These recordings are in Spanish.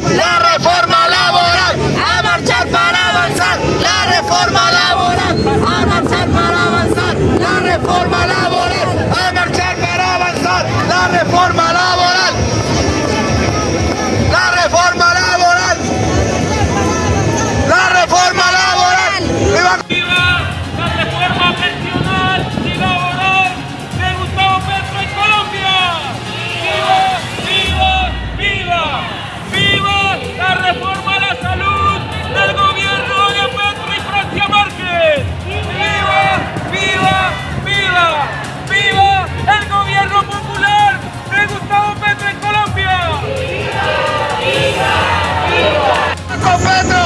La reforma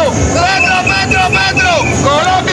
Petro, Petro, Petro, Petro, Colombia.